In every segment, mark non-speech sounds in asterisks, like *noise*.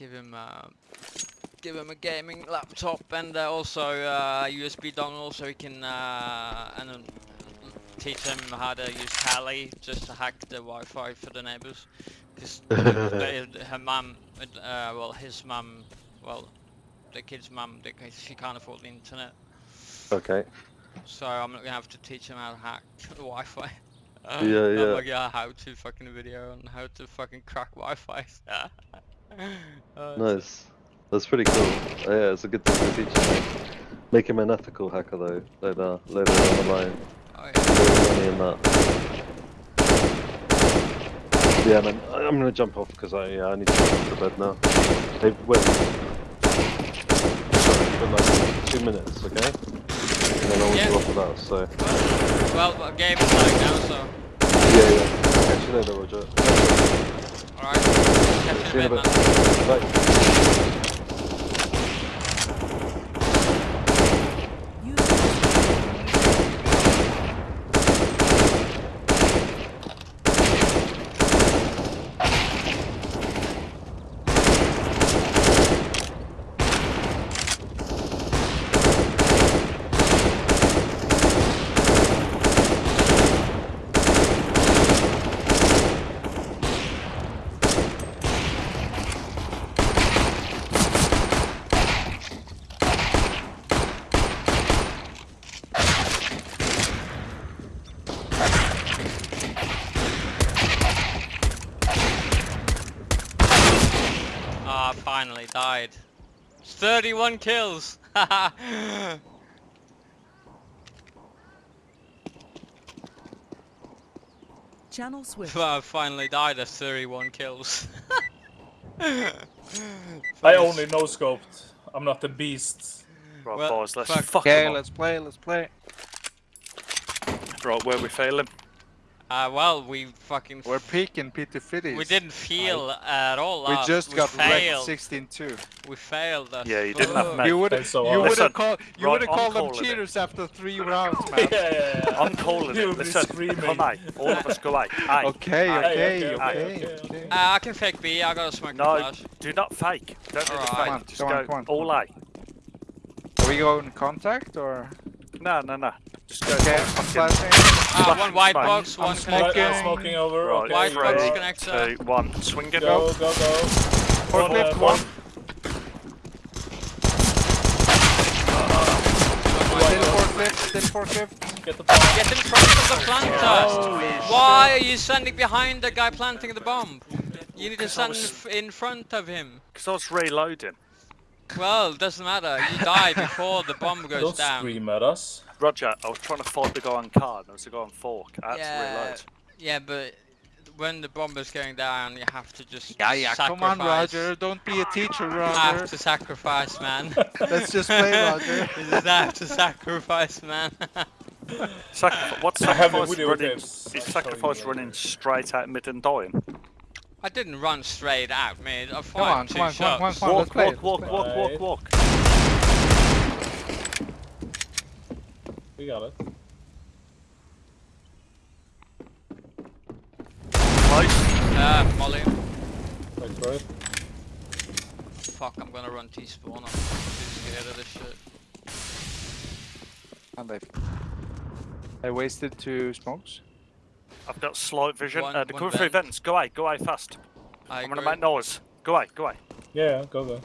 give him uh, give him a gaming laptop and uh, also uh, USB dongle so he can uh, and um, teach him how to use Kali just to hack the Wi-Fi for the neighbors. Because *laughs* her mum, uh, well his mum, well the kid's mum, she can't afford the internet. Okay. So I'm not gonna have to teach him how to hack *laughs* the Wi-Fi. Yeah, *laughs* I'm yeah. like, yeah, how to fucking video on how to fucking crack Wi-Fi. Uh, Nice. That's pretty cool. Oh, yeah, it's a good thing to teach him. Make him an ethical hacker though, later, later down the line. oh, yeah. Save in that. Yeah, and I'm, I'm gonna jump off because I, yeah, I need to go to bed now. Hey, wait. For like two minutes, okay? And then I want Yeah. off of that, so. Well, the game is starting now, so Yeah, yeah. Catch you later, Roger. Alright. Catch See you you in in a a bit, bit. man. Bye. Ah, finally died. 31 kills! *laughs* Channel switch. I finally died at 31 kills. *laughs* I only no scoped. I'm not a beast. Right, Well, boys, let's fuck. fuck Okay, let's play, let's play. up. Right, where we failing? Uh, well, we fucking. We're peaking Peter Fitties. we didn't feel at all. We last. just got wrecked 16-2. We failed. as Yeah, you didn't have fuck. You would Thanks so you much. would have Listen, called you right, would have called them calling it. cheaters after three *laughs* rounds, yeah, man. yeah, yeah. *laughs* I'm calling You'll it. be Listen, screaming. come on, all of us go out. *laughs* Aye. Okay, Aye. okay, okay, okay, okay, okay. okay. Uh, I can fake B. I got a smoke No, flash. do not fake. Don't do the Alright. fake. Come on, Just come go on, come on, all on. Are we going contact or? No, no, no. Just go. Okay, I'm fucking- flashing. Ah, Flash one white smoke. box, I'm one smoking. Right, connector. Smoking over. Right, okay, White you box connector. two, one. Swing it Go, up. go, go. Forklift, uh, one. Still forklift, still forklift. Get the bomb. Get in front of the planter. Holy Why are you standing behind the guy planting the bomb? You need to Because I stand was- in front of him. Because I was reloading. Well, it doesn't matter. You die before the bomb *laughs* goes Don't down. scream at us. Roger, I was trying to fight the guy on card. I was a guy on fork. I had to Yeah, reload. yeah, but when the bomb is going down, you have to just Yeah, yeah, come on. Roger. Don't be a teacher, Roger. You have to sacrifice, man. *laughs* Let's just play, Roger. *laughs* you just have to sacrifice, man. Sacrifice. What's I have the sacrifice running? Is I'll show you sacrifice running straight at mid and dying? I didn't run straight out, mate. I Come fired on, two come on, come on, come on, shots. come on. Walk, play walk, it, walk, walk, walk, walk. We got it. Nice. Ah, Molly. Wait for it. Fuck, I'm gonna run T-spawn. I'm too scared of this shit. And they, they wasted two smokes. I've got slight vision. One- uh, the one cover through vents. Go out, go out fast. I I'm gonna make noise. Go out, go out. Yeah, go, go.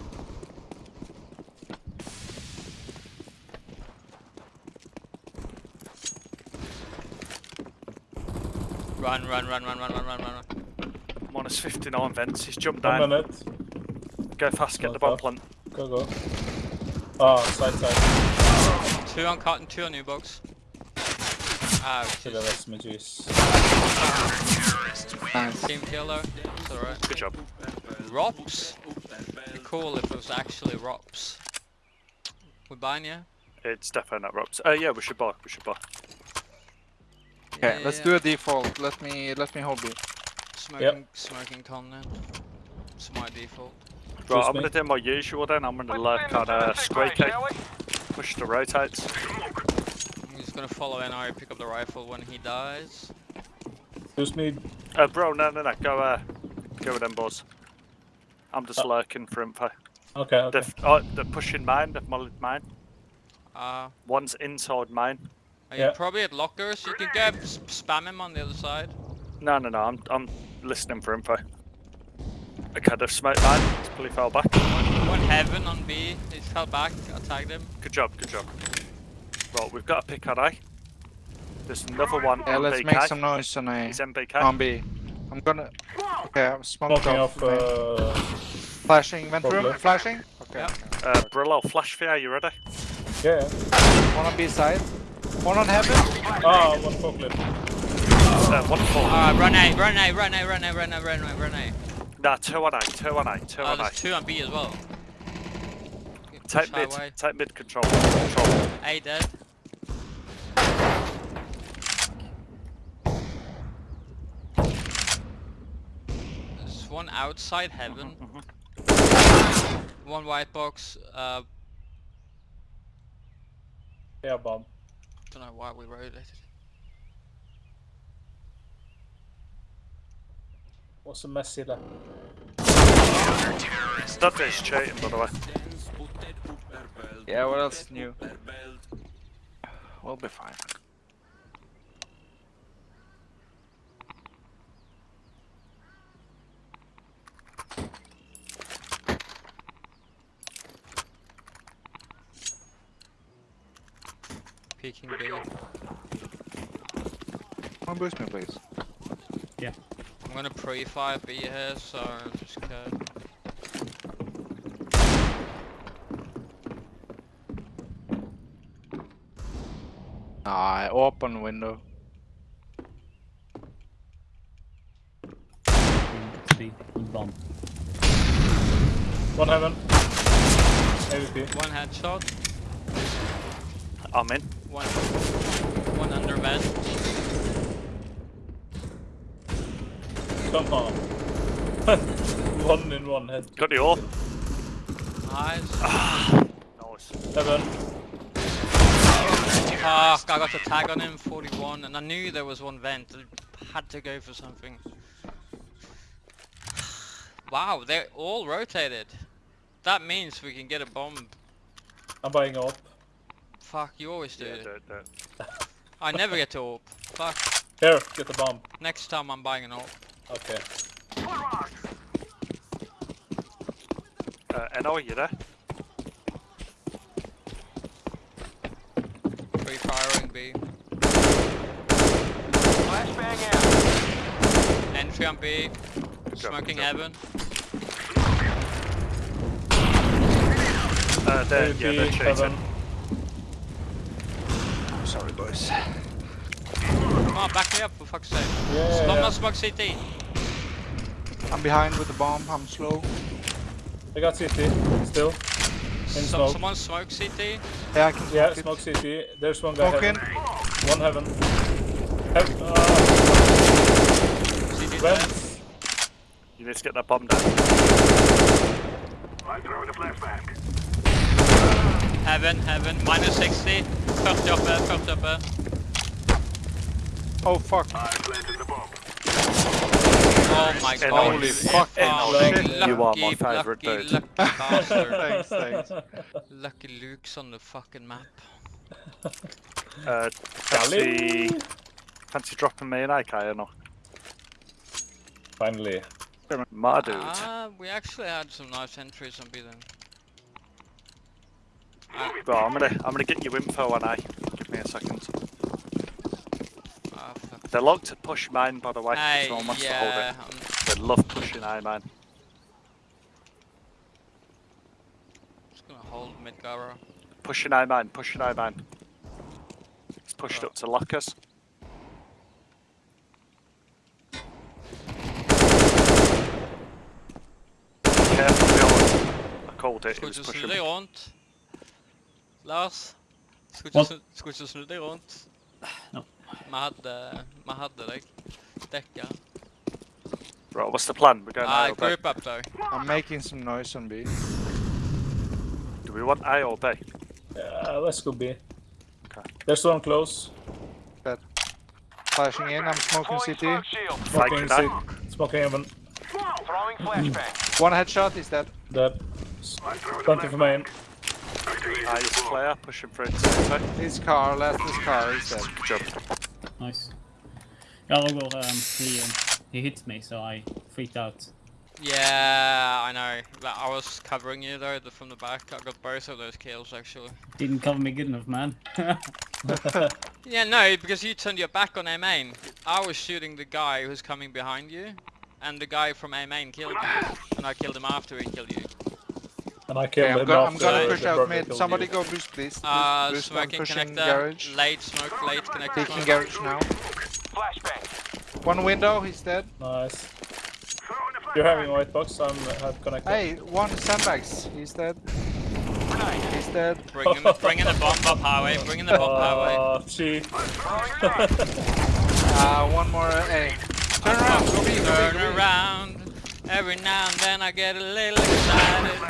Run, run, run, run, run, run, run, run. Minus 59 vents. He's jumped One down. minute. Go fast, get Not the bomb plant. Go, go. Ah, side, side. Two on cotton, two on new box. Ah, To the SMGs. Nice. team kill though. It's alright. Good job. Rops? Be cool if it was actually Rops. We're buying yeah? It's definitely not ropes. Uh, yeah, we should buy. We should buy. Okay, let's do a default. Let me let me hold it. Smoking, smoking con then. It's my default. Right, Trust I'm me. gonna do my usual then. I'm gonna lurk on uh, squeaky. Push the rotates. I'm just gonna follow NR, pick up the rifle when he dies. Excuse me. Uh, bro, no, no, no. Go, uh, go with them boys. I'm just Uh. lurking for info. Okay, okay. They've, oh, they're pushing mine. They've mullied mine. Uh, One's inside mine. are you Yeah. probably at lockers? You can go s- spam him on the other side. No, no, no. I'm I'm listening for info. Okay, they've smoked mine. It's fully fell back. One heaven on B. He fell back. I tagged him. Good job, good job. Right, we've got a pick on A. There's another one Yeah, on let's make some noise on A. He's MBK. On B. I'm gonna. Okay, I'm Smoking off. off. Uh, Flashing vent room. Flashing. Okay. Yeah. Uh, Brillo, flash for you, you ready? yeah. yeah. One on B side. One on heaven. Ah, one forklift. Uh, one full. Alright, run A, run A, run A, run A, run A, run A, run A. Nah, two on A, two on A, two Oh, on A. there's two on B as well. Take mid, highway. take mid control, control. A dead. There's one outside heaven. One white box. Uh, Yeah, bomb. don't know why we rotated. What's the mess here? That is cheating, by the way. Yeah. What else is new? We'll be fine. Peeking B. Come on, boost me, please. Yeah. I'm gonna pre-fire B here, so I just cut. Ah, open window. Bomb. One heaven. AWP. One headshot. I'm in. One. One under vent. Come on. *laughs* one in one head. Got the ore. Nice. Ah, nice. Heaven. Fuck, ah, I got the tag on him, 41, and I knew there was one vent. I had to go for something. Wow, they're all rotated. That means we can get a bomb. I'm buying up. Fuck, you always do Yeah, it. do it, do it. I never get to AWP. Fuck, Here, get the bomb. next time I'm buying an AWP. Okay. Uh, Eno, you there? Free firing B. Entry on B. Good Smoking good job. heaven. Uh, they're, yeah, AWP, they're cheating. heaven. Sorry, boys. Come on, back me up for fuck's sake. Yeah, Stop yeah. smoke CT. I'm behind with the bomb. I'm slow. I got CT. Still. Some, smoke. someone smoke CT. Yeah, I can Yeah, smoke smoke CT. There's one guy Smoking. heaven. One heaven. Heaven. Uh, CT dead. vents. You need to get that bomb down. Heaven, heaven, minus 60. 40 uppe, 40 uppe. Oh fuck. Oh my Eno, god. Holy you fuck, fucking Eno, lucky, you are my favourite lucky, dude. Lucky *laughs* bastard. thanks, thanks. lucky Luke's on the fucking map. Uh, fancy, fancy dropping me an AK or not? Finally. My dude. Ah, we actually had some nice entries on B then. Right, I'm gonna, I'm gonna get you info on A. Give me a second. Fuck. They like to push mine, by the way. Hey, Someone wants to hold it. I'm They love pushing A, man. just gonna hold mid Gara. Pushing A, man. Pushing A, man. It's pushed up to lockers. Careful, Bjorn. I called it. It was ikke snu pushing. deg rundt. Lars. Skulle What? ikke, snu- skulle ikke snu deg rundt. Vi hadde, vi hadde deg. Dekka. Right, what's the plan? We're going ah, A or B? group up though. I'm making some noise on B. Do we want A or B? Yeah, let's go B. Okay. There's one close. Flashing in. I'm smoking CT. Smoking Fake C. Smoking heaven. Throwing flashbang. Mm. One headshot, he's dead. Dead. 20 for main. He's player pushing for it. Info. His car, left his car, he's dead. Good job. Nice. Yeah, Roger, um, he, um, he hit me, so I freaked out. Yeah, I know. Like, I was covering you though the, from the back. I got both of those kills actually. Didn't cover me good enough, man. *laughs* Yeah, no, because you turned your back on A main. I was shooting the guy who's coming behind you, and the guy from A main killed you, and I killed him after he killed you. And I killed Okay, I'm, him go I'm gonna push out brother mid. Somebody you. go boost, please. Boost, Uh, boost. I'm smoking pushing connector, garage. late smoke, late connector. Taking smoke. garage now. Flashbang. One window, he's dead. Nice. You're having white box, I'm uh, have connected. Hey, one sandbags, he's dead. He's dead. Bring, him, bring in the bomb up highway, bring in the bomb highway. Oh, cheat. *laughs* Uh, one more uh, A. Turn around, go B, go B, Turn around, every now and then I get a little excited.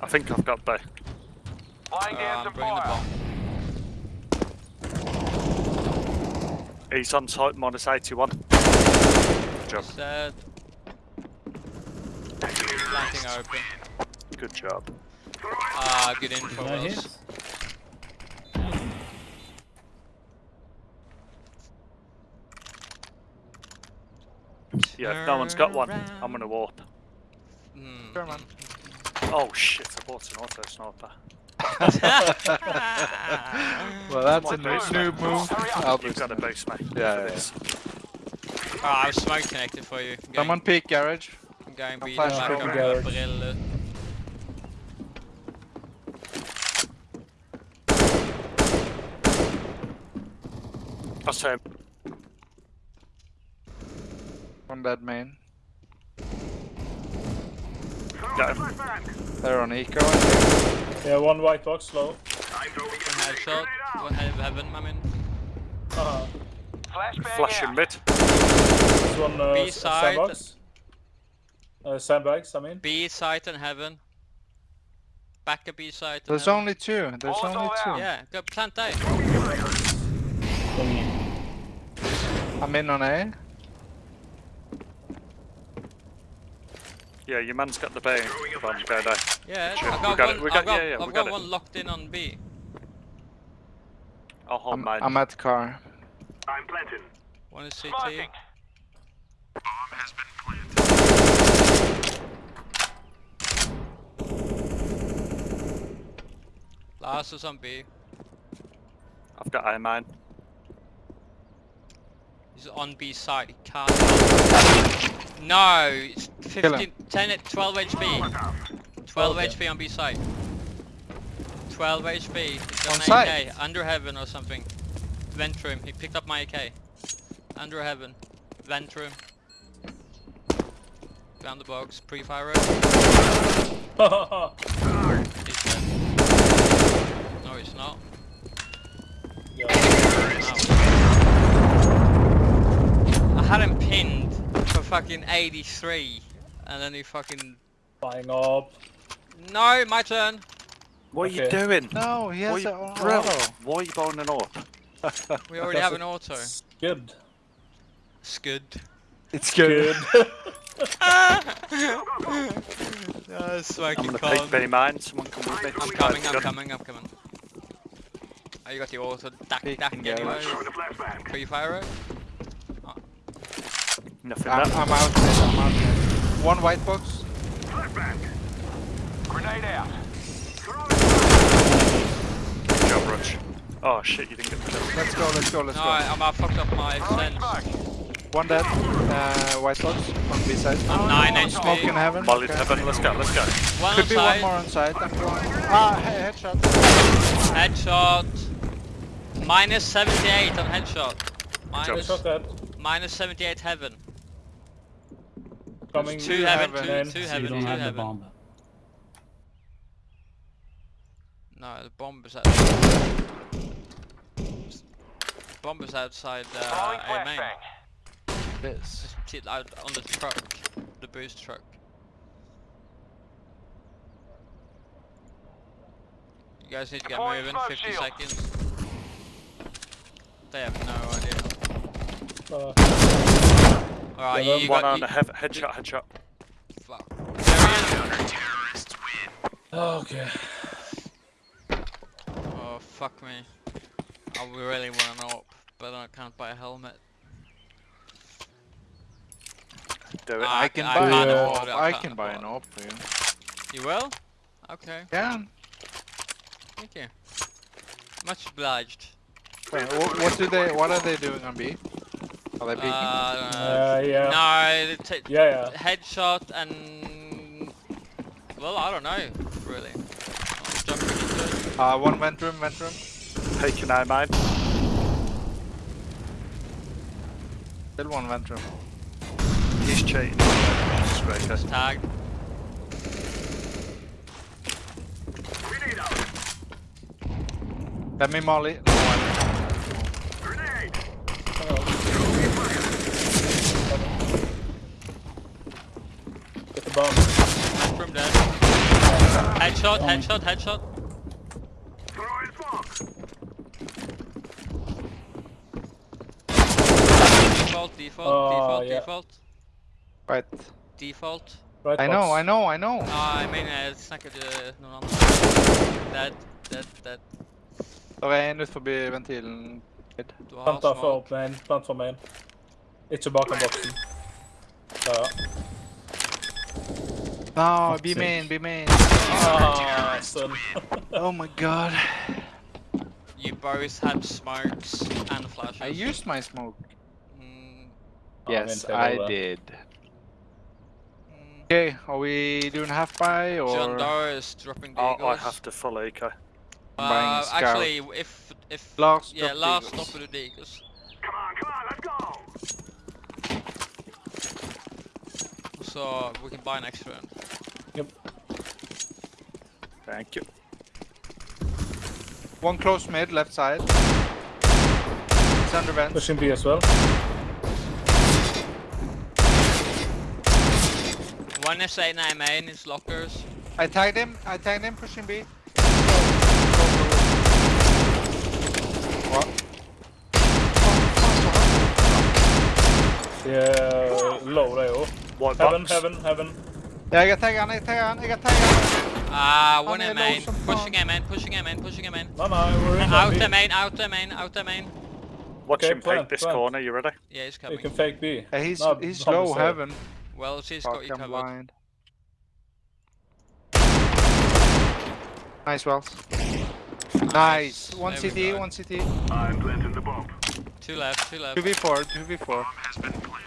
I think I've got B. Flying Uh, down I'm some the fire. bomb. He's on site, minus 81. Good job. Said. Planting open. Good job. Ah, good info, Did I Wells. hit? Yeah, if no one's got one, I'm gonna warp. Hmm. Sure. Oh shit, I bought an auto sniper. *laughs* Well, that's a My noob, base, noob mate. move. Hurry up. I'll You've got a him. base, mate. Yeah, for yeah, oh, I was smoke connected for you. I'm going, Someone peek garage. I'm going B, flash back over garage. That's him. One dead main. Got him. They're on eco, I. Yeah, one white box, low. One headshot, one head of heaven, I'm in. Uh-huh. Flashbang Flashing out. mid. This one, uh, B s- side. sandbox. Uh, sandbags, I mean. B site and heaven. Back a B site. There's heaven. only two. There's Balls only two. out. Yeah, go plant A. Going in. I'm in on A. Yeah, your man's got the bay bomb going down. Yeah, Sure, I've we got, got it, one, we I've got- got, yeah, yeah, we I've got got one locked in on B. I'll hold I'm, mine. I'm at the car. One is CT. Smoking. Last is on B. I've got A mine. He's on B side. He can't. No, it's 15, 10, at 12 HP. 12 Okay. HP on B side. 12 HP. He's On on site? AK. Under heaven or something. Vent room. He picked up my AK. Under heaven. Vent room. Found the box. Pre-fire room. *laughs* He's dead. No, he's not. yeah. I had him pinned for fucking 83. And then he fucking... Flying up. No, my turn. What are you doing? No, he Why has you, it on bro, auto. why are you bowling an AWP? *laughs* We already have an auto. Good. Scud. It's Good. That's *laughs* *laughs* ah, I'm fucking gonna con. peek B mine. Someone come with me. I'm coming, I'm coming, I'm coming. Oh, you got the auto duck Peek duck and anyway. garage. Pre fire it? Nothing I'm, there. I'm out mid, I'm out mid. One white box. Grenade out. Good job, Rush. Oh shit, you didn't get the kill. Let's go, let's go, let's No, go. I, I'm, I fucked up my sense. One dead. Uh, white box on B side. I'm 9 Smoke in heaven. Molly's Okay. heaven, let's go, let's go. One Could on be one more on side. I'm going. Ah, he- headshot. Headshot. Minus 78 on headshot. Minus, minus 78 heaven. Coming. Two heaven, heaven. two, Main. two So you don't two have the heaven. bomb. No, the bomb is out. Bomb is outside Throwing uh, A main. This. It's out on the truck, the boost truck. You guys need to get Deploying moving. 50 shield. seconds. They have no idea. Uh, Alright, you, you one got, on you, head, headshot, headshot. Fuck. Terrorists win. Oh, okay. Oh, fuck me. I really want an AWP, but I can't buy a helmet. Do it. I can buy an AWP. I can buy an AWP for you. You will? Okay. Yeah. Thank you. Much obliged. Wait, what, what do they? What are they doing on B? Are they peeking? Uh, Uh, yeah. no, Yeah, yeah. headshot and well, I don't know really. I'm jumping into it. Uh, one vent room, vent room. Taking I mine. Still one vent room. He's cheating. Striker. Tag. Let me molly. No, I- Get the bomb. From dead. Headshot, headshot, headshot. Default, default, Oh, default, yeah. default, Right. default. Right I know, box. I know, I know. Ja, jag menar snackar du någon annan? Dead, dead, dead. Det er en ut forbi ventilen. Du Planta for smoke. main. Plant for main. Ikke bakom boksen. Ja, ja. No, be sake. main, be main. Son. Oh my god. You both had smokes and flashes. I used my smoke. Mm, Yes, I do did. Okay, are we doing half buy John or Doe is dropping the Oh, I have to follow eco. Uh, actually, if if last? yeah, last eagles? stop of the eagles. So we can buy an extra one. Yep. Thank you. One close mid, left side. It's under vent. Pushing B as well. One is A nine main, is lockers. I tagged him, I tagged him, pushing B. What? Yeah, low det jo. White Heaven, box. heaven, heaven. Ja, jeg har tagget han, jeg har tagget han, jeg har tagget han. Ah, one Han A er main, low som pushing faen. A main, pushing A main, pushing A main. No, no, we're in Out B. the main, out the main, out the main. Watch Okay, him plant, take this plant. corner, you ready? Yeah, he's You coming. can fake B. Yeah, he's, No, he's bomb low is there. heaven. Well, she's Fuck, got you I'm covered. blind. Nice wells. Nice. One There we CT, go. one CT. Two left, two left. 2v4, 2v4.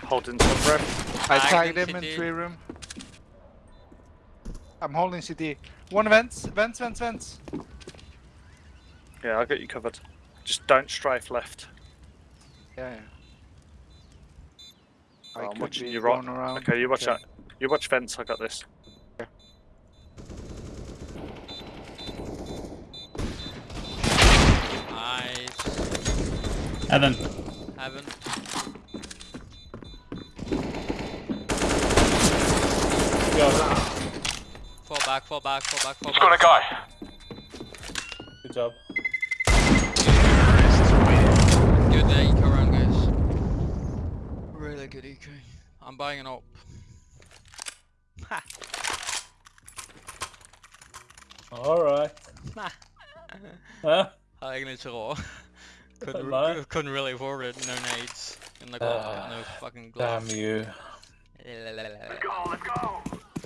Holding some rep. I Tag tagged in him in three room. I'm holding CT. One vents, vents, vents, vents. Yeah, I'll get you covered. Just don't strafe left. Yeah, yeah. I Oh, I'm watching you right. going around. Okay, you watch Okay. that. You watch fence, I got this. Nice. Heaven. Heaven. Yeah, Fall back, fall back, fall back, fall back. Got a back. guy. good job. Good uh, eco run, guys. Really good eco. I'm buying an op. Ha! Alright. *laughs* Huh? Jag är egentligen inte rå. *laughs* Couldn't, *laughs* Nej. *laughs* couldn't really afford it. No nades. In the Ah, no fucking glove. Damn you. Let's go, let's go!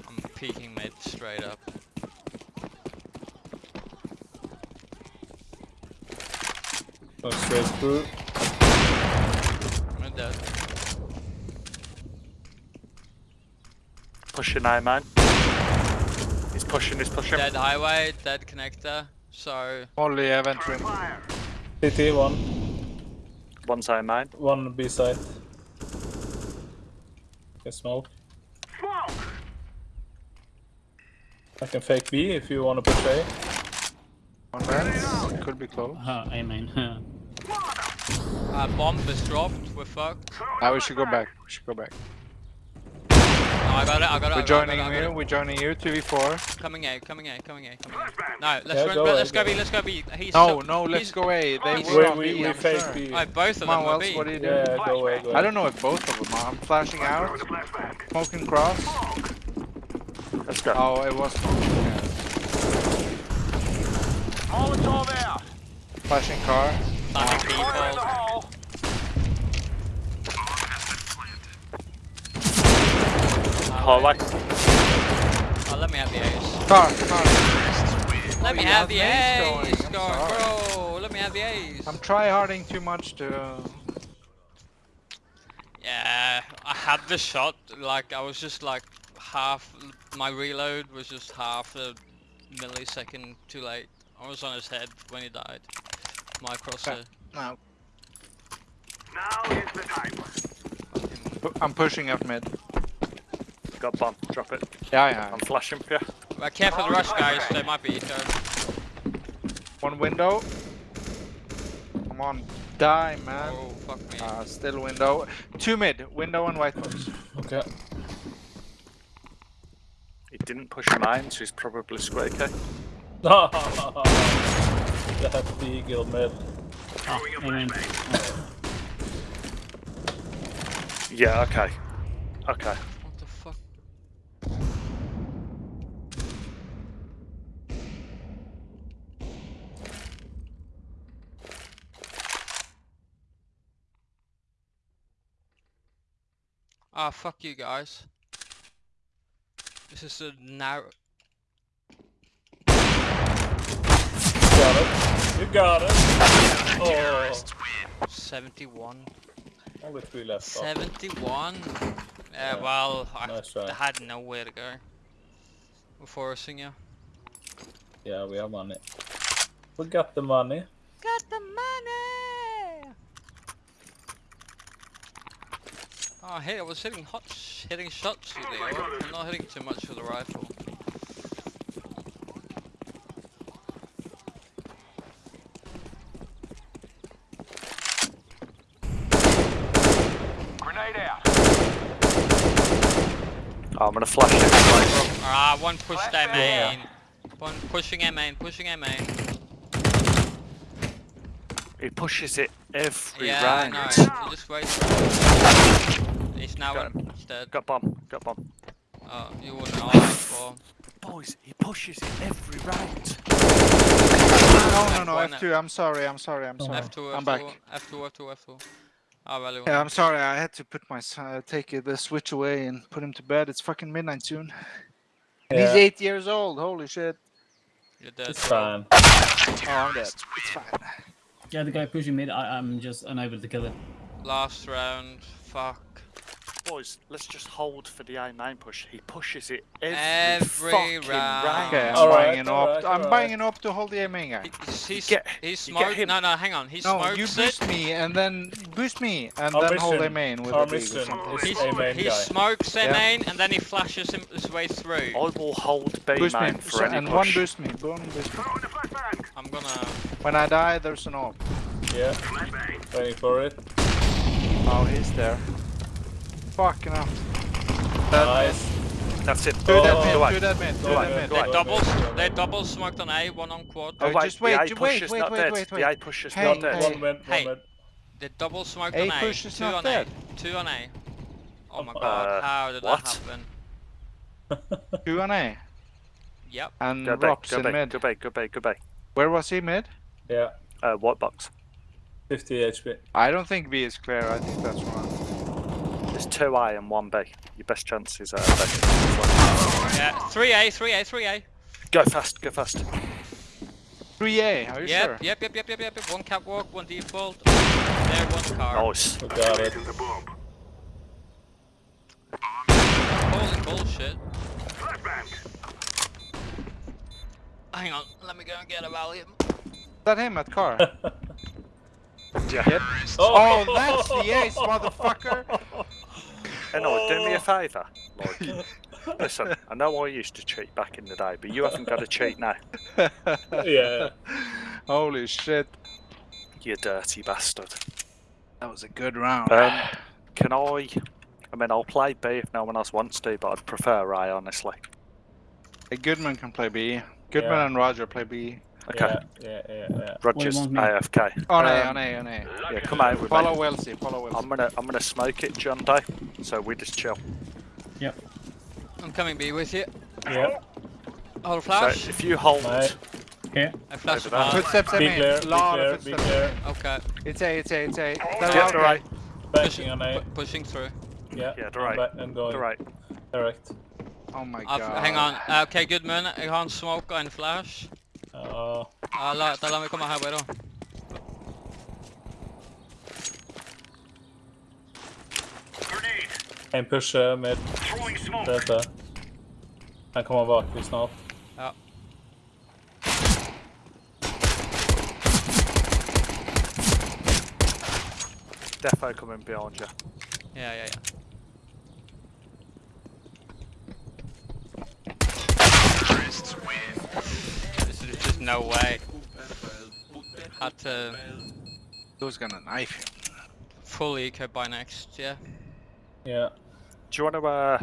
I'm peeking mid straight up. Go straight through. I'm dead. Pushing I man. He's pushing, he's pushing. Dead highway, dead connector. So Only event room. CT one. One side mine. One B side. Can smoke. Smoke! I can fake B if you wanna push A. One vent. Could be close. Uh, A main. uh, bomb is dropped. We're fucked. Now we should go back. We should go back. I got it, I got it. We're joining you, we're joining you, 2v4. Coming A, coming A, coming A, coming A. No, let's yeah, run, go let's go B, let's go B. He's no, no, let's go A. They we, were we, B, we fake sure. B. Right, both of them Come on, Wells, what are you doing? Yeah, go A, go I don't know if both of them are. I'm flashing out. Smoking cross. Let's go. Oh, it was smoking, yeah. all out. Flashing car. Flashing oh. Hallway. Oh, let me have the ace. Car, car. Let me oh, have have the mace ace, going, I'm sorry. bro. Let me have the ace. I'm try harding too much to. Um, yeah, I had the shot. Like I was just like half. My reload was just half a millisecond too late. I was on his head when he died. My crosshair. No. Now is the time. I'm pushing up mid. Got bomb. Drop it. Yeah, yeah. I'm flashing for you. Well, careful the rush, guys. They might be eco. One window. Come on, die, man. Oh fuck me. Uh, still window. Two mid. Window and white box. Okay. He didn't push mine, so he's probably squeaky. That eagle mid. Ah, amen. Yeah, okay. Okay. What the fuck? Ah, fuck you guys. This is a narrow. Got it. You got it. Oh, 71. only three left. Oh, 71? Yeah, Yeah, well, I nice had nowhere to go. We're forcing you. Yeah, we have money. We got the money. Got the money! Oh, hey, I was hitting hot, sh hitting shots with the AR. I'm not hitting too much with the rifle. Grenade out. Oh, I'm gonna flash it. Right, Ah, one pushed their Flashbang. main. One pushing a main, pushing a main. He pushes it every Yeah, I round. know. You just wait. He's now Got in. He's dead. Got bomb. Got bomb. Oh, you wouldn't know that. Boys, he pushes it every round. No, no, no. One- F2. I'm sorry. I'm sorry. I'm sorry. F2, F2, I'm back. F2, F2, F2. Ah, well, Yeah, I'm sorry. I had to put my son, uh, take uh, the switch away and put him to bed. It's fucking midnight soon. And he's eight years old. Holy shit. you're dead. It's bro. fine. Oh, I'm dead. It's fine. Yeah, the guy pushing mid, I, I'm just unable to kill him. Last round. Fuck. Boys, let's just hold for the A9 push. He pushes it every, Every round. round. Okay, I'm Alright, buying an op. alright, I'm alright. buying an to hold the aiming guy. He, he's, get- he you smoked. No, no, hang on. He No, smokes you it. boost me and then boost me and Our then hold mission- a main with our a dig or mission something. He, A main he guy. smokes a Yeah. main and then he flashes him his way through. I will hold B Boost me main for any and push. one boost me. One boost me. Throwing the. I'm gonna. When I die, there's an op. Yeah, Flashbang. waiting for it. Oh, he's there. Fucking hell. Nice. That's it. Two Oh, dead mid, Go away. two dead mid, two dead mid. They away. double. Go They away. double smoked on A, one on quad. Oh, wait, just wait, the A ju- push wait, is wait, not wait, dead. wait, The wait. A push is Hey, not hey. One mid, one Hey. mid. They double smoked A on A. push is Two not on dead. A. Two on A. Oh my Uh, god, how did what? that happen? *laughs* Two on A. Yep. And Go B, Rops go in B, mid. go B, go B, go B. Where was he mid? Yeah, Uh, white box. 50 HP. I don't think B is clear. I think that's wrong. There's two A and one B. Your best chance is uh, B. Yeah. 3A, 3A, 3A. Go fast, go fast. 3A, are you Yep, sure? yep, yep, yep, yep, yep. One catwalk, one default. There, one car. Nice. We got it. The bomb. Holy bullshit. Flashbang. Hang on, let me go and get a Valium. Is that him at car? *laughs* Yeah. oh, that's the ace, motherfucker! *laughs* And no, do me a *laughs* favour. Like, listen, I know I used to cheat back in the day, but you haven't got to cheat now. *laughs* yeah. Holy shit. You dirty bastard. That was a good round. Um, can I? I mean, I'll play B if no one else wants to, but I'd prefer A, honestly. Hey, Goodman can play B. Goodman Yeah. and Roger play B. Okay. Yeah, yeah, yeah, yeah. Rogers. AFK. On A, on A, on A. Yeah, come out with Follow me. Wellesley, follow Wellesley. I'm gonna, I'm gonna smoke it, John Doe. So we just chill. Yep. I'm coming B with you. Yeah. Hold So flash. if you hold, Right. Here. I flash Over there. Footsteps Be in clear, main. be Lot clear, of be footsteps. clear. Okay. It's A, it's A, it's A. They're Yeah, out the right. Pushing, on A. pushing through. Yeah, Yeah, the I'm right. back and going The right. direct. Oh my I've, god. hang on. Uh, okay, good man. Jeg har en smoke og en flash. Uh, Uh, la, da la meg komme her, da. Grenade. en pusher med Throwing smoke. dette. Han kommer bak dig snart. Ja. Defo coming behind you. Ja, ja, ja. This is just no way. Had to Who's gonna knife him? full eco by next, yeah. Yeah. Do you want to uh,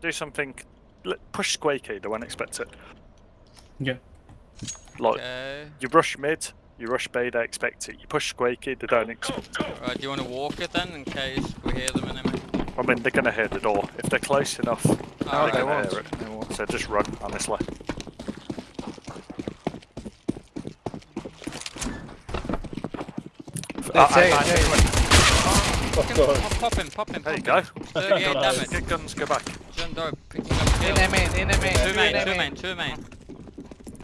do something? l- Push squeaky, they won't expect it. Yeah. Like, Okay. you rush mid, you rush B, they expect it. You push squeaky, they don't expect it. Right, do you want to walk it then, in case we hear them enemy? I mean, they're going to hear the door. If they're close enough, Oh, No, they they can won't. hear it. They won't. So just run, honestly. It's I- A, I- it's A. Fucking pop, pop him, pop him, There you pop go. him. 38 damage. Get guns, go back. John Doe picking up In kill. a main, in a main. Two in main, a two main, two main.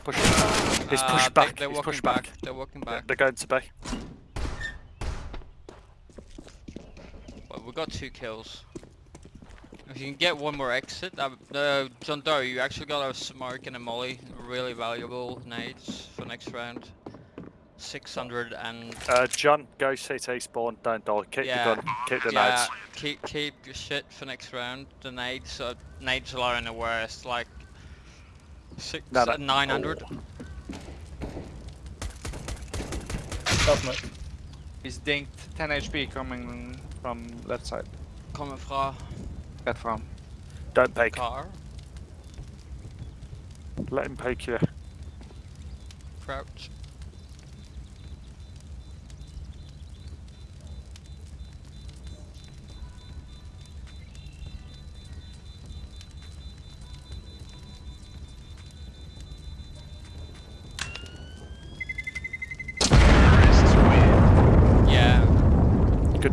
Push. He's Uh, pushed they- back. They're He's walking pushed back. back. They're walking Yeah, back. They're going to B. Well, we got two kills. If you can get one more exit, that, uh, John Doe, you actually got a smoke and a molly. Really valuable nades for next round. 600 and Uh, John, go CT spawn, don't die. Keep Yeah. your gun, keep the yeah, nades. keep keep your shit for next round. The nades, uh, nades are in the worst. Like six, No, no. uh, 900. Oh. Stop me. He's dinked 10 HP coming from left side. Coming fra Red from. Don't peek. car. Let him peek you. Crouch.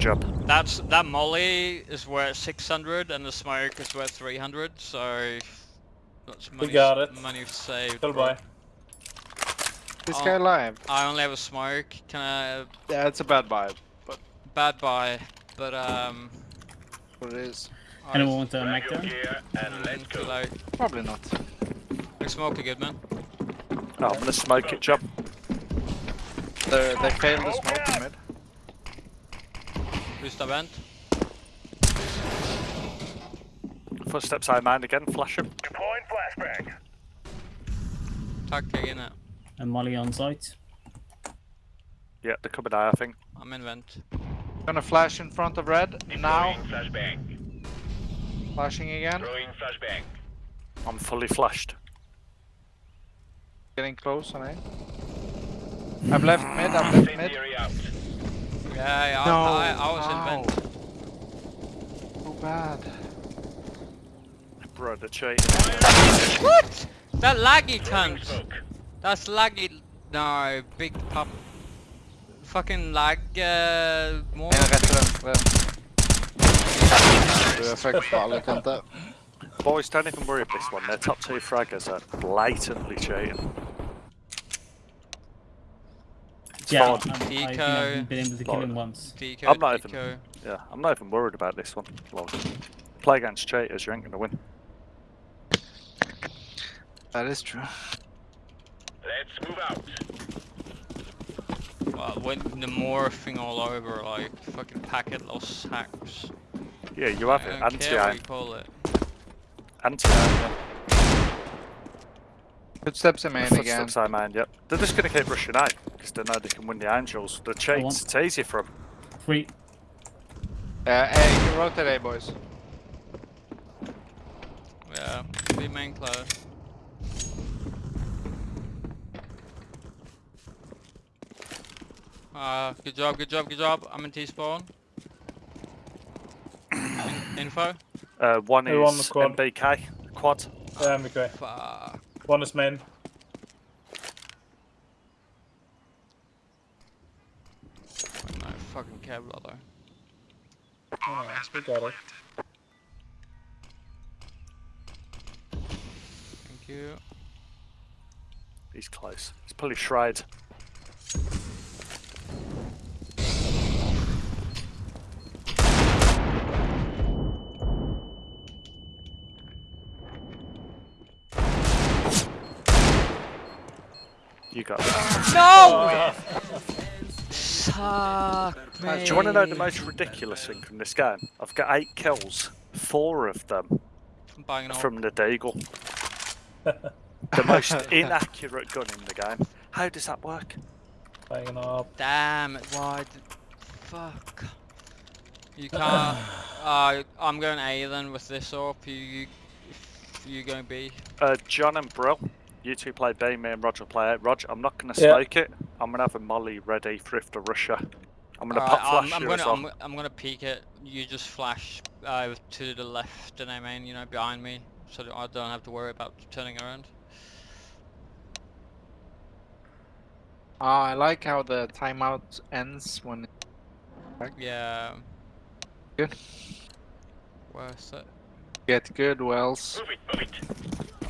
Job. that's that molly is worth 600 and the smoke is worth 300. So that's money. we got it. Money saved. Kill bro. boy. This Oh. guy alive. I only have a smoke. Can I Yeah, it's a bad vibe. bad buy? But um. What it is. Anyone want to make Your them? gear and let's Mm, go. too. Probably not. We smoke a good man. Oh, I'm gonna smoke it, John. They they failed the smoke in mid. Who's the vent? Footsteps I mind again, flash him. Deploying flashbang. Tack in it. And Molly on site. Yeah, they're coming out, I think. I'm in vent. Gonna flash in front of red. Now. Deploying flashbang. Flashing again. Throwing flashbang. I'm fully flashed. Getting close on A. I've left mid, I've left mid. Incendiary. Yeah, yeah No. I, I, I was in Ow. vent. So bad. Bro, the cheat. What? That laggy Throwing cunt. That's laggy. No, big pop. Fucking lag. Uh, more. En rätt för den. Du är för farlig Kante. Boys, don't even worry about this one. Their top two fraggers are blatantly cheating. It's Yeah, fine. um, I think Eco. I've been able to kill Lord. him once. Deco, I'm not even- Yeah, I'm not even worried about this one. Like, play against cheaters, you ain't gonna win. That is true. Let's move out. Well, when the morphing all over, like fucking packet loss hacks. Yeah, you have I it. don't what Anti-aim. you call it. Anti-aim. Footsteps in main again. Footsteps I mind, yep. They're just gonna keep rushing out because they know they can win the angels. The cheats, want- it's easy for them. Three. Uh, hey, you rotate A boys. Yeah, be main close. Uh, good job, good job, good job. I'm in T-spawn. *coughs* In- info? Uh, one Who on the is quad? MBK, quad. Yeah, I'm okay. Fuck. Bonus men. main. No fucking care, brother. Oh, no, we got it. Thank you. He's close. He's probably shried. You got that. No! Suck Uh, do you want to know the most ridiculous thing from this game? I've got eight kills. Four of them From from the Deagle. *laughs* the most inaccurate gun in the game. How does that work? Banging up. Damn it, why did... Fuck. You can't... uh, I'm going A then with this up. You, you, if you going B. Uh, John and Brill, you two play B, me and Roger play A. Roger, I'm not going to Yeah. smoke it. I'm going to have a molly ready for if the Russia. I'm going to Alright, pop flash I'm, I'm gonna, as well. I'm, I'm gonna peek it. You just flash uh, to the left, and I mean, you know, behind me, so that I don't have to worry about turning around. Ah, I like how the timeout ends when. Yeah. Good. Where's it? Get good, Wells. Move it, move it.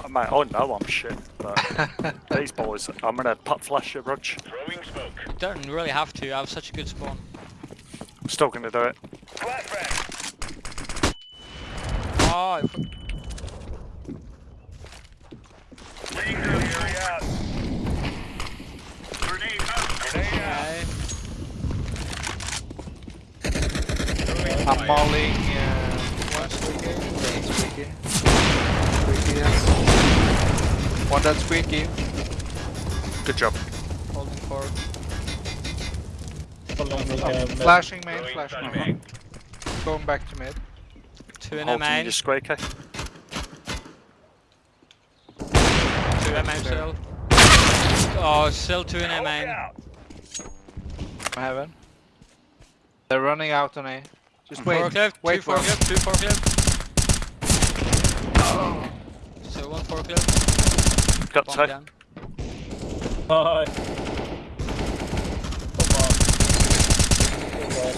Oh, mate, I know I'm shit, but *laughs* these boys, I'm going to pop flash you, Rog. Throwing smoke. You don't really have to. I have such a good spawn. I'm still going to do it. Flashbang. Oh, if- Laying Squeaky, yes. One that's squeaky. Good job. Holding forward. Following uh. Flashing main, Throwing flashing flashbang. main. Going back to mid. Two in a Holding main. your squeaky. Two in main still. Oh, still two in a Look main. out. Heaven. They're running out on A. Just wait. Forklift. wait two for 'em. forklift. Two forklift. So one forklift. Got Bomb two. Hi. Come on. Good work.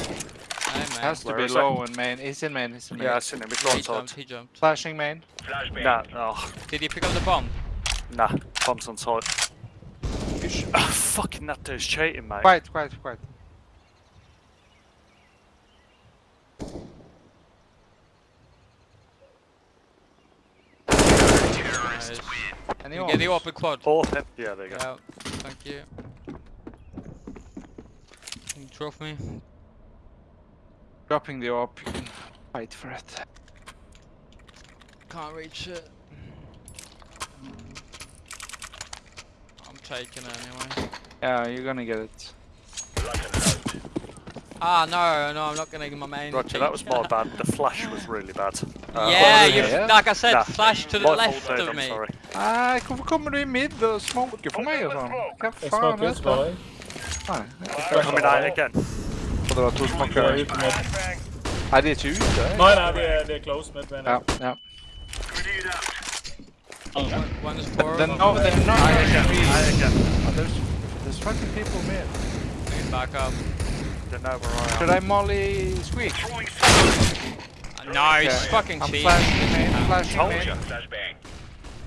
Hey, man. Has to Where be low in main. He's in main. He's in main. Yeah, I seen him. He's Yeah, right he jumped. side. He jumped. Flashing main. Flashbang. Nah, oh, Did he pick up the bomb? nah. Bombs on side. Ah, fucking that dude's cheating, mate. Quiet, quiet, quiet. Nice. Anyone? You get the open quad. Him. Yeah, there you go. Yeah, thank you. Can you drop me? Dropping the op. You can fight for it. Can't reach it. I'm taking it anyway. Yeah, you're gonna get it. Ah, no, no, I'm not gonna get my main. Roger, that was my bad. The flash was really bad. Uh, yeah, yeah, you, yeah. like I said, Nah. flash to the my left fault, dude, of I'm me. sorry. Nej, varför kommer du i mid och smoker på mig och sånt? Vad Jag fan smoke är ut det? bara. Fan. Coming out again. Och det var två Jag är smokare. ute med. Nej, det är ett ute. Nej, nej, det är, det är close med menar Ja, jag. ja. Grenade out. One, one is forward. Then, no, they're not Out again. actually. Out again. Oh, there's, there's fucking people mid. Bring it back up. Don't know where I am. Should I molly squeak? Throwing smoke. Uh, no, he's Okay. fucking I'm cheating. flashing main, flashing Told main, ya. Flashbang.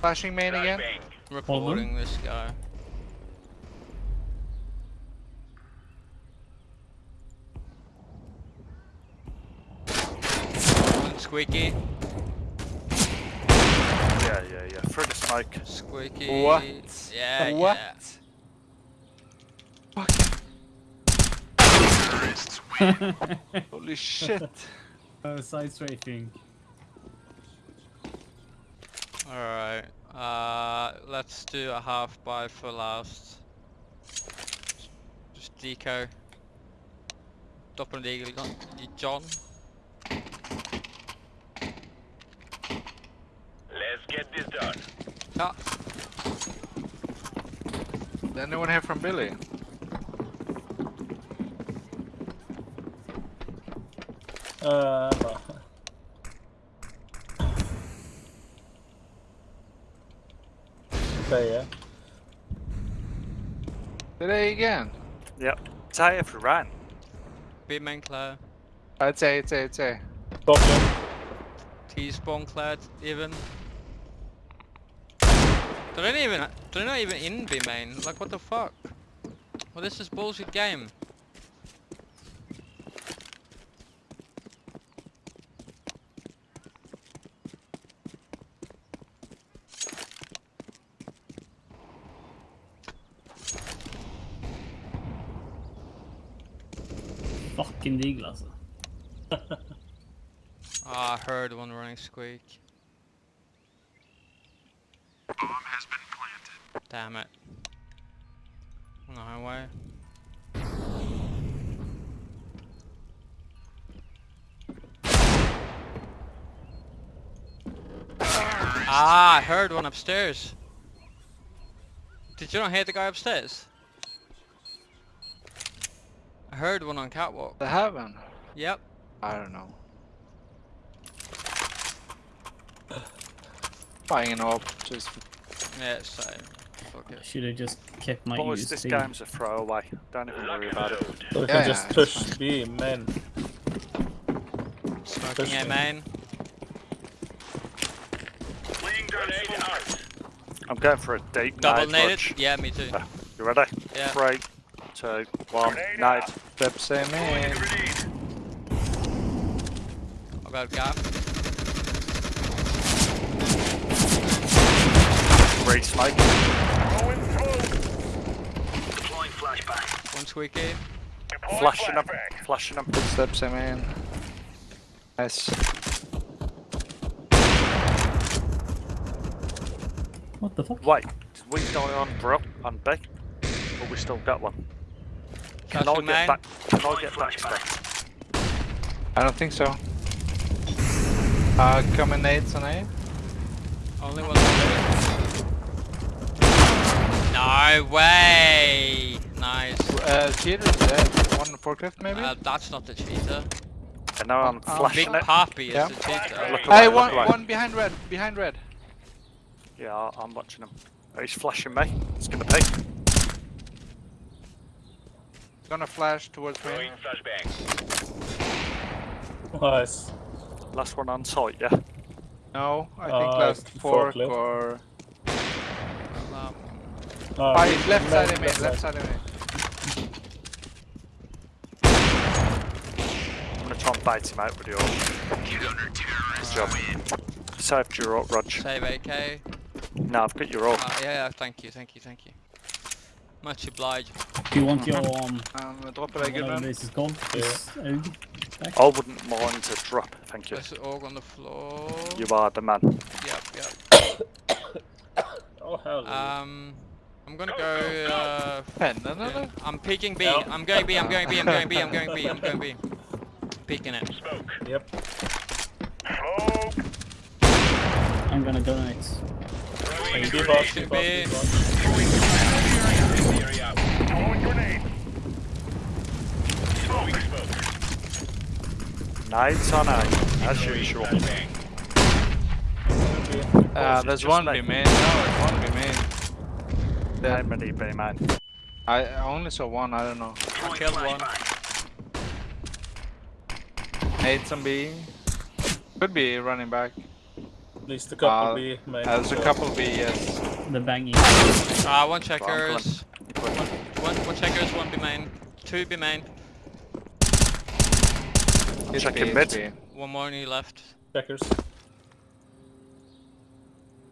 flashing main again. Flashbang. Reporting this guy. Squeaky, Yeah, yeah, yeah. Through the smoke. squeaky. What? Yeah, what? yeah. *laughs* Holy shit. Uh, side strafing. Alright, uh, let's do a half buy for last. Just deco. Doppel eagle gun. John. Let's get this done. Ah, Did anyone hear from Billy? Uh, bara. Säger. Today again. Yep. Say if we ran. B main clear. I'd say, it's A, it's A. Top lane. T spawn cleared even. They're not even they're not even in B main. Like what the fuck? Well this is bullshit game. Fucking deagle alltså. *laughs* Ah, I heard one running squeak. Damn it. On the highway. Ah, I heard one upstairs. Did you not hear the guy upstairs? I heard one on catwalk. The heaven? Yep. I don't know. Buying up, just Yeah, so fuck it. Should have just kept my Boys, this USP. game's a throwaway. Don't even worry about it. So we Yeah, can just yeah, push it's B, man. Smoking A main. Laying down smoke. I'm going for a deep Double nade, naded? Yeah, me too. You ready? Yeah. Three, two, one, night nade. out. step same Throwing in. a grenade. I got a gap. Three smoke. Throwing. Deploying flashbang. One squeaky. Deploying Flashing up, flashbang. Flashing them. steps, same in. Nice. What the fuck? Wait, did we die on Brill on B? Or we still got one? Can I Flashing get main. back? Can I get back flashbang. I don't think so. Uh, coming nades on A. Only one left. No way! Nice. Uh, cheater is dead. One forklift maybe? Uh, that's not the cheater. And now I'm Um, flashing Big it. Papi is Yeah. the cheater. Look away, hey, look one, away. one behind red, behind red. Yeah, I- I'm watching him. He's flashing me. It's gonna be. Gonna flash towards me. Throwing flashbang. Nice. Last one on site, yeah. No, I think Uh, last fork forklift. or... Um, Uh, mid- he's left side of me, left left side of me. I'm gonna try and bait him out with your. Good job. Saved your up, Rog. save AK. No, I've got your up. Uh, yeah, yeah, thank you, thank you, thank you. Much obliged. Do you want your um Um, drop it again, whatever man. this is called? This I wouldn't mind a drop, thank you. There's an org on the floor. You are the man. Yep, yep. Oh hell. Um, I'm gonna go. Uh, Pen, no, no, in- no. I'm peeking B. Yeah. I'm going B. I'm going B. I'm going B. I'm going B. I'm going B. Peeking it. Smoke. Yep. Smoke. I'm gonna donate. Throwing a Keep grenade. up, keep up, B. keep up. Throwing flashbang. Area out. Throwing grenade. Smoke. Smoke. Nades on A, as usual. Uh, there's one like- B main. No, it's one B main. How many B man? I I only saw one, I don't know. Throwing Killed one. flashbang. Nades on B. Could be running back. At least a couple Uh, B, maybe. Uh, there's a couple B, yes. The banging. Ah, one checkers. One, one checkers. One B main. Two B main. It's Check B, in mid. B. One more knee left. Checkers.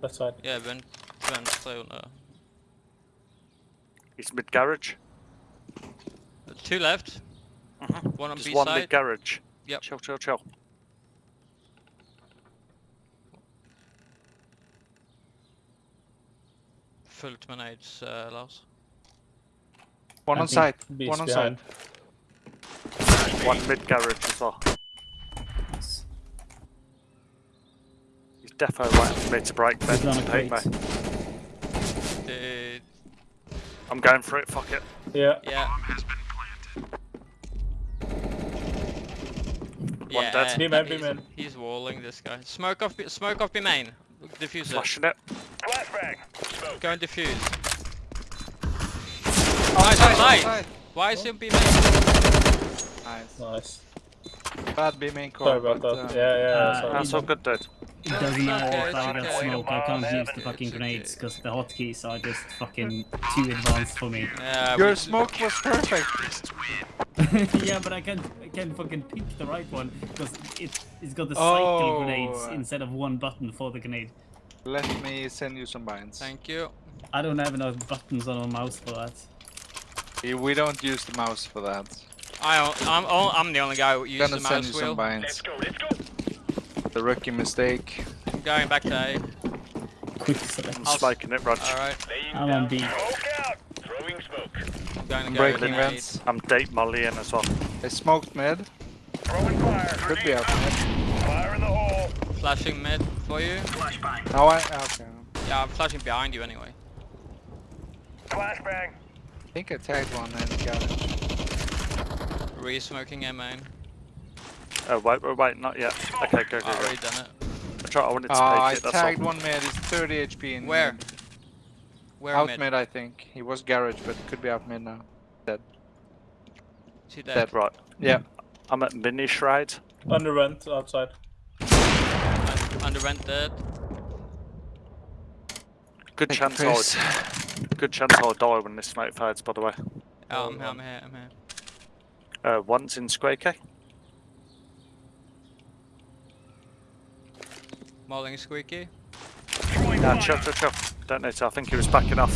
Left side. Yeah, Ben. Ben, stay on there. He's mid garage. Two left. Mhm. One on There's B one side. mid garage. Yep. Chill, chill, chill. Fullt med nades, uh, Lars. One I on think site. B's One on behind. Site. One mid garage as well. He's defo waiting for me to break He's Ben on to a me. Uh, I'm going for it, fuck it. Yeah. yeah. One Yeah, dead. uh, B main, B he's, main. he's walling this guy. Smoke off, B- smoke off B main. Diffuse it. Flashing it. Flashbang. Smoke. Go and diffuse. On Nice, site, on nice. Why is he on B main? Nice. Nice. Bad B main core. Sorry about but, that. uh, Yeah, yeah. Uh, sorry. That's all good, dude. It doesn't matter if I it's get smoke, I can't use the fucking grenades because the hotkeys are just fucking too advanced for me. Yeah, Your we- smoke was perfect. *laughs* yeah, but I can't, I can't fucking pick the right one because it, it's got the cycle Oh. grenades instead of one button for the grenade. Let me send you some binds. Thank you. I don't have enough buttons on my mouse for that. We- We don't use the mouse for that. I, I'm, oh, I'm the only guy who uses Gonna the send you mouse some wheel. binds. go, let's go. The rookie mistake. I'm going back to A. Quick select. I'm smoking it, Rog. Alright, I'm on B. smoke out. Throwing smoke. I'm going to go breaking with vents. I'm deep molly in as well. They smoked mid. Throwing fire. Could be out mid. Fire in the hole. Flashing mid for you. Flashbang. Oh, I, okay. Yeah, I'm flashing behind you anyway. Flashbang. I think I tagged one and got it. Re-smoking A main. Oh, wait, wait, wait, not yet. Oh. Okay, go, go, I've go. already done it. I, tried, I wanted to Oh, I it, that's tagged all. one mid. he's 30 HP in Where? mid. Where Out mid? mid. I think. He was garage, but could be out mid now. Is he dead? Dead. Right, Yeah. I'm at mini shroud. Under rent outside. Under rent, dead. Good Take chance a I'll, good chance I'll die when this smoke fades, by the way. Oh, I'm I'm here, I'm here. Uh, one's in square K. Mauling squeaky. Throwing Nah, fire. chill, chill, chill. Don't need to, I think he was backing off.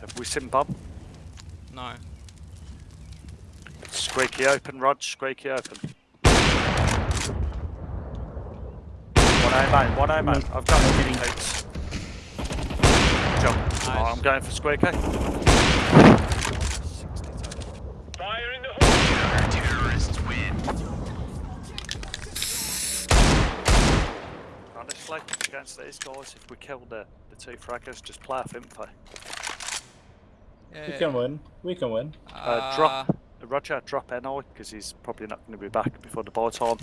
Have we seen Bob? No. Squeaky open, Rog, squeaky open. One A mate, one A mate. I've got No it. kidding. Eight. Jump. Oh, I'm going for squeaky. Fire in the hole. Terrorists win. Honestly, against these guys, if we kill the, the two fraggers, just play off info. Yeah, We yeah, can win. We can win. Uh, drop. Roger, drop NI, because he's probably not going to be back before the ball time.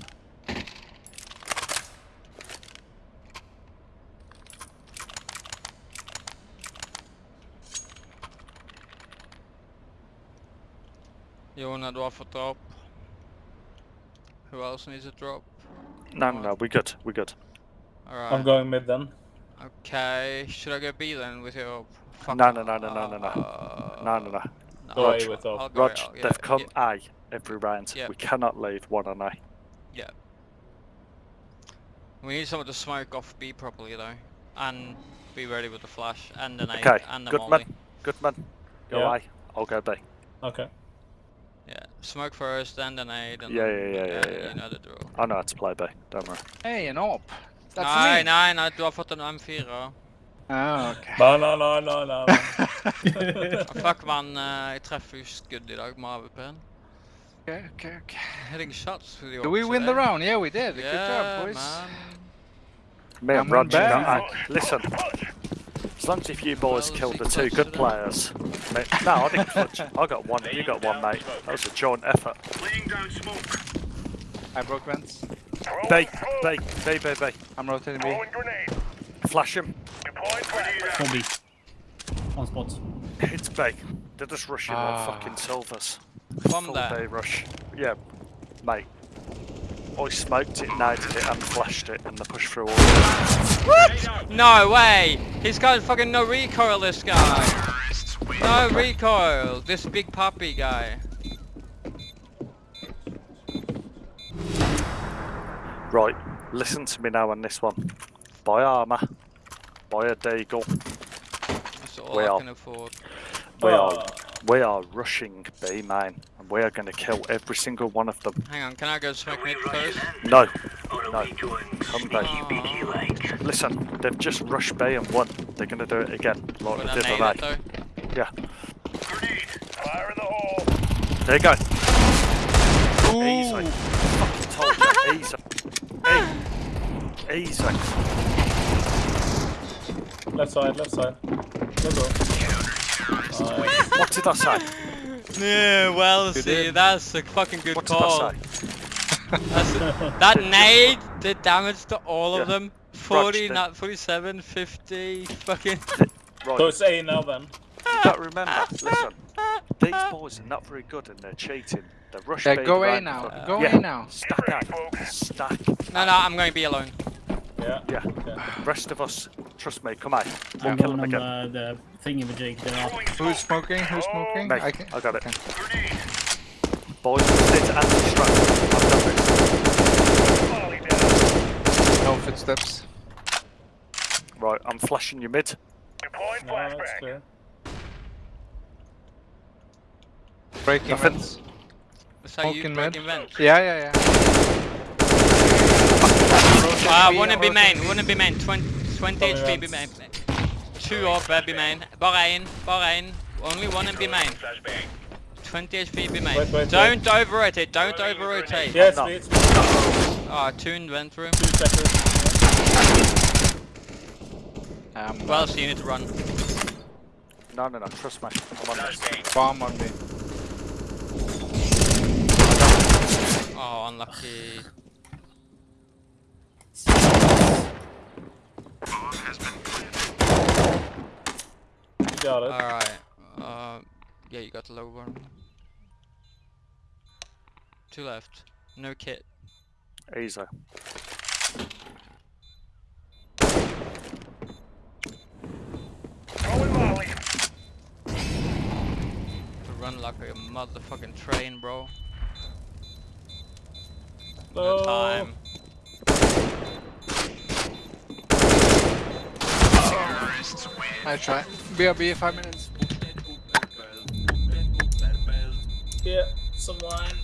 Jona drar för drop. Who else needs a drop? No, no, no, we're good, we're good. Alright. I'm going mid then. Okay, should I go B then with your fuck No, no, no, no, no, no, no. Uh, No, no, no. Go Rog, A with I'll Rog, yeah, they've come yeah, A every round. Yeah. We cannot leave one on A. Yeah. We need someone to smoke off B properly though. And be ready with the flash and the nade Okay, and the good molly. man. Good man. Go Yeah. A, I'll go B. Okay. Yeah, smoke first, then the nade, and Yeah, then, yeah, yeah, yeah, yeah. You know the drill. I know how to play B, don't worry. Hey, an op. That's nej, me. nej, nej, du har fått en M4. Oh, okay. No, no, no, no, no. Fuck man, eh, jeg treffer jo skudd i dag med AWP-en. okay, okay, okay. Hitting shots with the Did we ops win the round? Yeah, we did. Good job, boys. man. Me and Roger, back. no, I- listen. As long as if you boys Well, killed the two good today. players. Mate, no, I didn't clutch. I got one, you got one, mate. That was a joint effort. Laying down smoke. I broke vents. B, Throwing smoke. I'm rotating B. Flash him. Deploying flashbang. For B. On spot. It's B. They're just rushing Ah. like fucking silvers. From Full there. day rush. Yeah, mate. I smoked it, naded it, and flashed it, and they push through all of Grenade out. No way! He's got fucking no recoil, this guy! No recoil! This big puppy guy. Right, listen to me now on this one. Buy armour. Buy a deagle. That's all We I are- can afford. We oh. are, Oh. we are rushing B, man. And we are going to kill every single one of them. Hang on, can I go smoke mid first? No, no. Come B. Aw. Listen, they've just rushed B and won. They're going to do it again, like With they a did nade on A. Yeah, Grenade. Fire in the hole. there you go. Easy. Fucking told you. Easy. Easy. Left side, left side. Let's go. Nice. What did I say? Yeah, well, see, did. that's a fucking good What call. I say? That nade did damage to all of them. 40, the- not 47, 50, fucking. *laughs* So Right, it's A now then. you got remember, listen. These boys are not very good and they're cheating. They're rush Yeah, bait go around A now. Go yeah. A now. Stack out. Stack. No, no, I'm going to be alone. Yeah. Yeah. Okay. Rest of us, trust me, come on. We'll I'm kill going them on again. the, the thingy with Jake. They're. Who's smoking? Who's smoking? Me, I can. I got it. Okay. Boys, sit and to anti-distract. I've got this. Molly down. No footsteps. Right, I'm flashing you mid. Deploying No, it's flashbang. Breaking Nothing. vents. So you Smoking mid. breaking vents. Yeah, yeah, yeah. Ah, B one in B or main, something. one in B main, 20, 20 Coming HP B round. main. Two off uh, be main. Bare en, bare en. Only one in be main. 20 HP B main. Wait, wait, don't over rotate, don't over rotate. Yeah, it's No. me. It's me. Two Ah, two in vent room. seconds. Um, Well, so you need to run. No, no, no, trust me. I'm on this. Bomb on me. Oh, unlucky. Got it. Alright. Uh, yeah, you got the low one. Two left. No kit. Easy. Throwing Molly. To run like a motherfucking train, bro. No. No time. I try. BRB, five minutes. Yeah, some wine.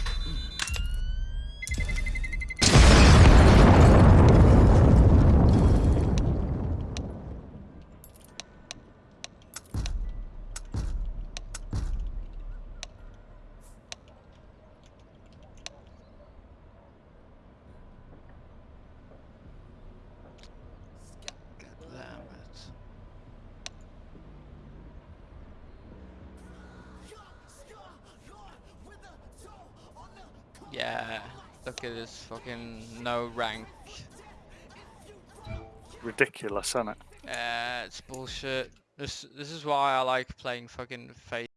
Fucking no rank. Ridiculous, isn't it? Uh, it's bullshit. This this is why I like playing fucking face.